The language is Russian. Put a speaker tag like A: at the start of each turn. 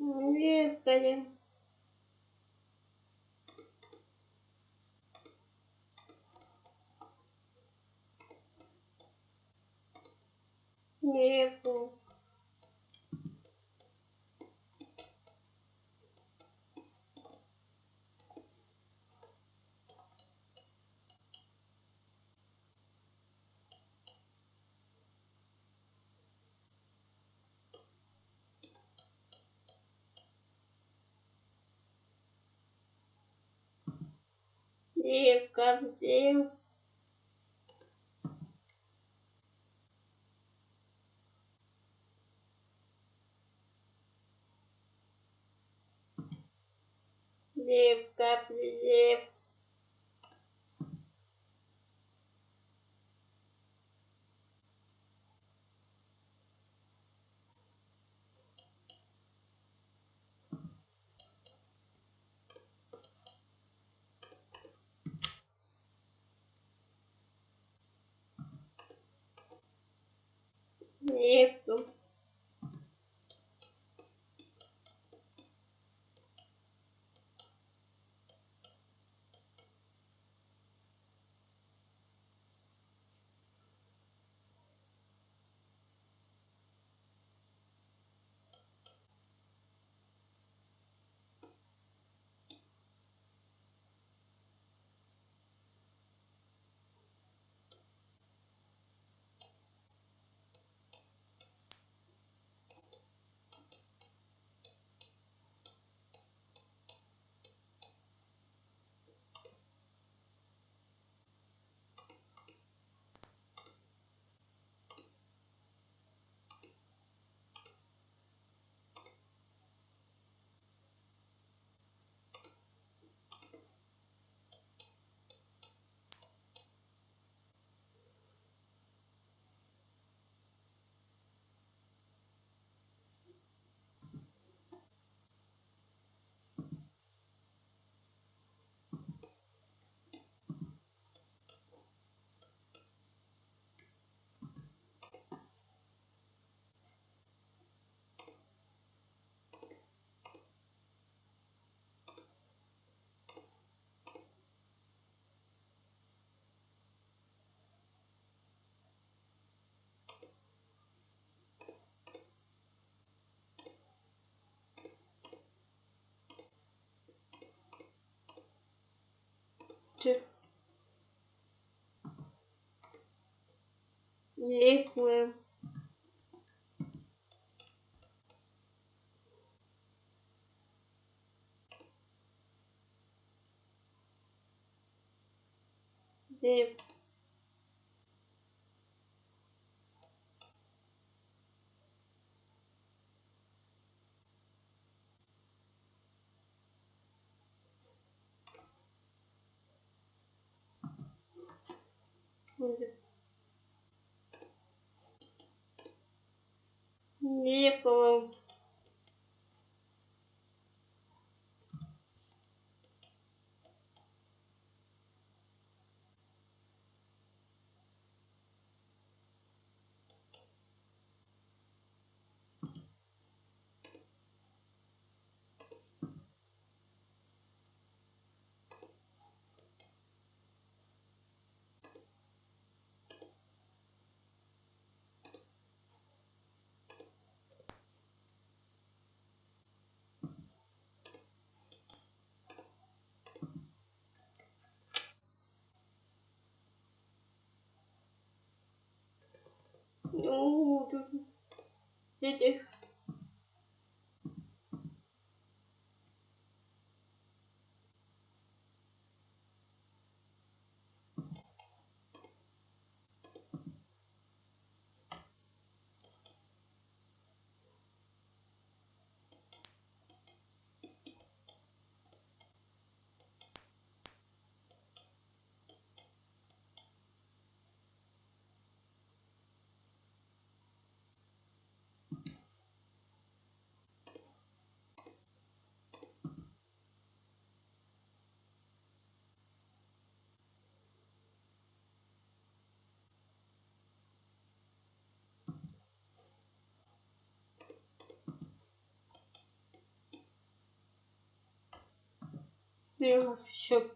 A: Лекарем. Небо. Лекарем. Лепка, леп. isso. picture equal the Лепуем. Ну, тут... Eu acho